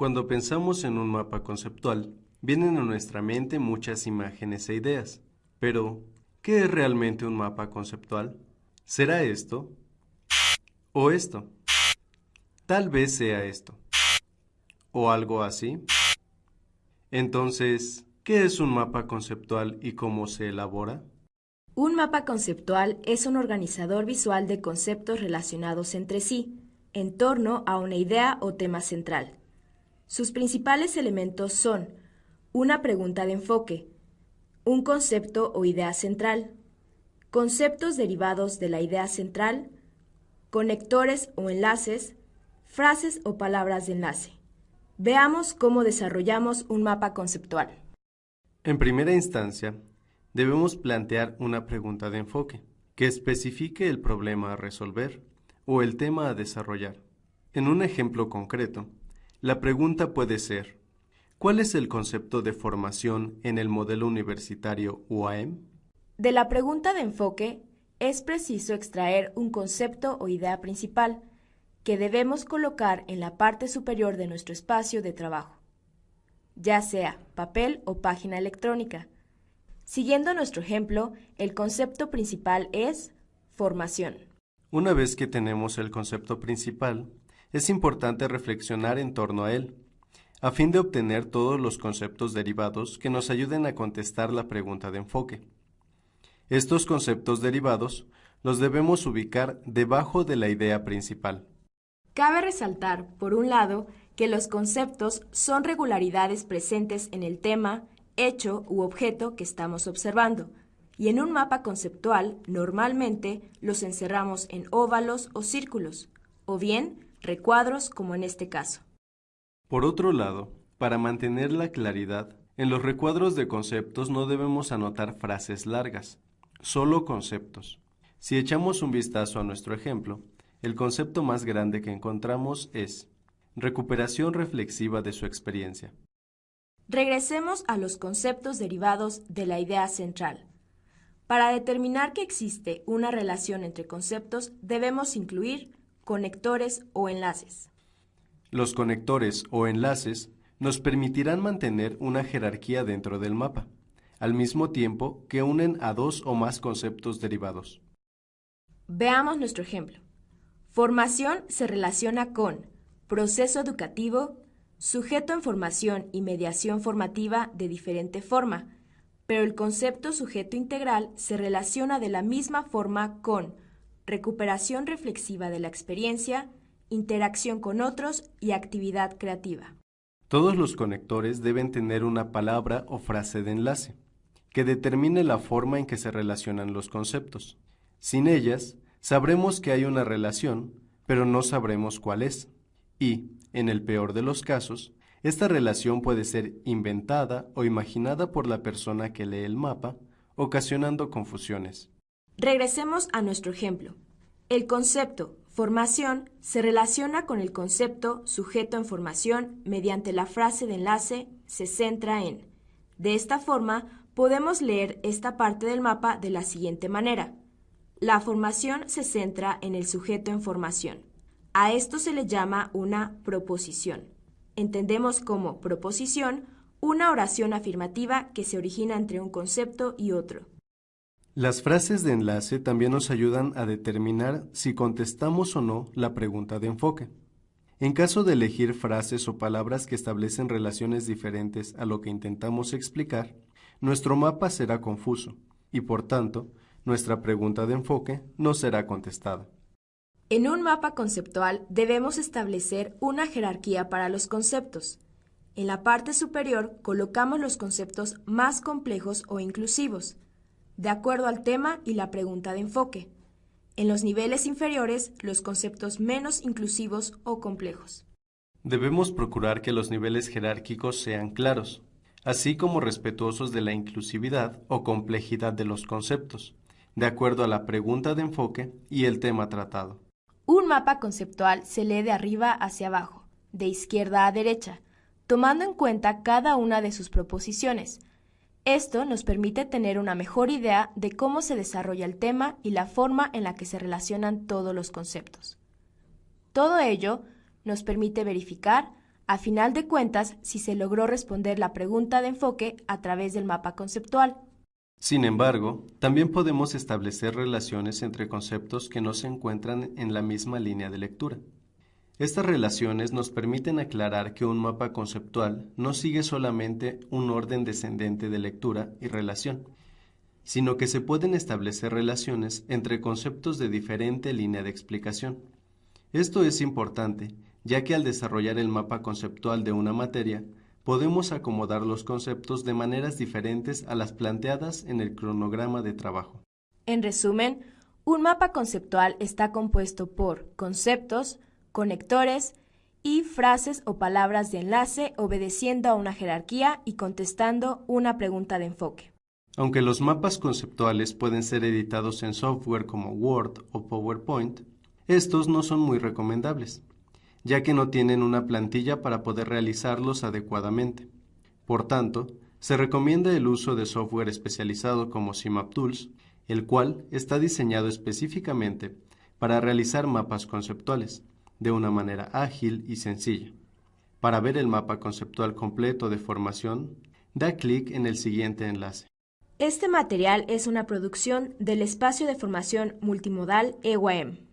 Cuando pensamos en un mapa conceptual, vienen a nuestra mente muchas imágenes e ideas. Pero, ¿qué es realmente un mapa conceptual? ¿Será esto? ¿O esto? Tal vez sea esto. ¿O algo así? Entonces, ¿qué es un mapa conceptual y cómo se elabora? Un mapa conceptual es un organizador visual de conceptos relacionados entre sí, en torno a una idea o tema central. Sus principales elementos son una pregunta de enfoque, un concepto o idea central, conceptos derivados de la idea central, conectores o enlaces, frases o palabras de enlace. Veamos cómo desarrollamos un mapa conceptual. En primera instancia, debemos plantear una pregunta de enfoque que especifique el problema a resolver o el tema a desarrollar. En un ejemplo concreto, la pregunta puede ser, ¿cuál es el concepto de formación en el modelo universitario UAM? De la pregunta de enfoque, es preciso extraer un concepto o idea principal que debemos colocar en la parte superior de nuestro espacio de trabajo, ya sea papel o página electrónica. Siguiendo nuestro ejemplo, el concepto principal es formación. Una vez que tenemos el concepto principal, es importante reflexionar en torno a él, a fin de obtener todos los conceptos derivados que nos ayuden a contestar la pregunta de enfoque. Estos conceptos derivados los debemos ubicar debajo de la idea principal. Cabe resaltar, por un lado, que los conceptos son regularidades presentes en el tema, hecho u objeto que estamos observando, y en un mapa conceptual normalmente los encerramos en óvalos o círculos, o bien recuadros como en este caso. Por otro lado, para mantener la claridad, en los recuadros de conceptos no debemos anotar frases largas, solo conceptos. Si echamos un vistazo a nuestro ejemplo, el concepto más grande que encontramos es recuperación reflexiva de su experiencia. Regresemos a los conceptos derivados de la idea central. Para determinar que existe una relación entre conceptos, debemos incluir conectores o enlaces. Los conectores o enlaces nos permitirán mantener una jerarquía dentro del mapa, al mismo tiempo que unen a dos o más conceptos derivados. Veamos nuestro ejemplo. Formación se relaciona con proceso educativo, sujeto en formación y mediación formativa de diferente forma, pero el concepto sujeto integral se relaciona de la misma forma con recuperación reflexiva de la experiencia, interacción con otros y actividad creativa. Todos los conectores deben tener una palabra o frase de enlace, que determine la forma en que se relacionan los conceptos. Sin ellas, sabremos que hay una relación, pero no sabremos cuál es. Y, en el peor de los casos, esta relación puede ser inventada o imaginada por la persona que lee el mapa, ocasionando confusiones. Regresemos a nuestro ejemplo. El concepto formación se relaciona con el concepto sujeto en formación mediante la frase de enlace se centra en. De esta forma, podemos leer esta parte del mapa de la siguiente manera. La formación se centra en el sujeto en formación. A esto se le llama una proposición. Entendemos como proposición una oración afirmativa que se origina entre un concepto y otro. Las frases de enlace también nos ayudan a determinar si contestamos o no la pregunta de enfoque. En caso de elegir frases o palabras que establecen relaciones diferentes a lo que intentamos explicar, nuestro mapa será confuso y por tanto, nuestra pregunta de enfoque no será contestada. En un mapa conceptual debemos establecer una jerarquía para los conceptos. En la parte superior colocamos los conceptos más complejos o inclusivos, de acuerdo al tema y la pregunta de enfoque. En los niveles inferiores, los conceptos menos inclusivos o complejos. Debemos procurar que los niveles jerárquicos sean claros, así como respetuosos de la inclusividad o complejidad de los conceptos, de acuerdo a la pregunta de enfoque y el tema tratado. Un mapa conceptual se lee de arriba hacia abajo, de izquierda a derecha, tomando en cuenta cada una de sus proposiciones, esto nos permite tener una mejor idea de cómo se desarrolla el tema y la forma en la que se relacionan todos los conceptos. Todo ello nos permite verificar, a final de cuentas si se logró responder la pregunta de enfoque a través del mapa conceptual. Sin embargo, también podemos establecer relaciones entre conceptos que no se encuentran en la misma línea de lectura. Estas relaciones nos permiten aclarar que un mapa conceptual no sigue solamente un orden descendente de lectura y relación, sino que se pueden establecer relaciones entre conceptos de diferente línea de explicación. Esto es importante, ya que al desarrollar el mapa conceptual de una materia, podemos acomodar los conceptos de maneras diferentes a las planteadas en el cronograma de trabajo. En resumen, un mapa conceptual está compuesto por conceptos, conectores y frases o palabras de enlace obedeciendo a una jerarquía y contestando una pregunta de enfoque. Aunque los mapas conceptuales pueden ser editados en software como Word o PowerPoint, estos no son muy recomendables, ya que no tienen una plantilla para poder realizarlos adecuadamente. Por tanto, se recomienda el uso de software especializado como Tools, el cual está diseñado específicamente para realizar mapas conceptuales, de una manera ágil y sencilla. Para ver el mapa conceptual completo de formación, da clic en el siguiente enlace. Este material es una producción del Espacio de Formación Multimodal EYM.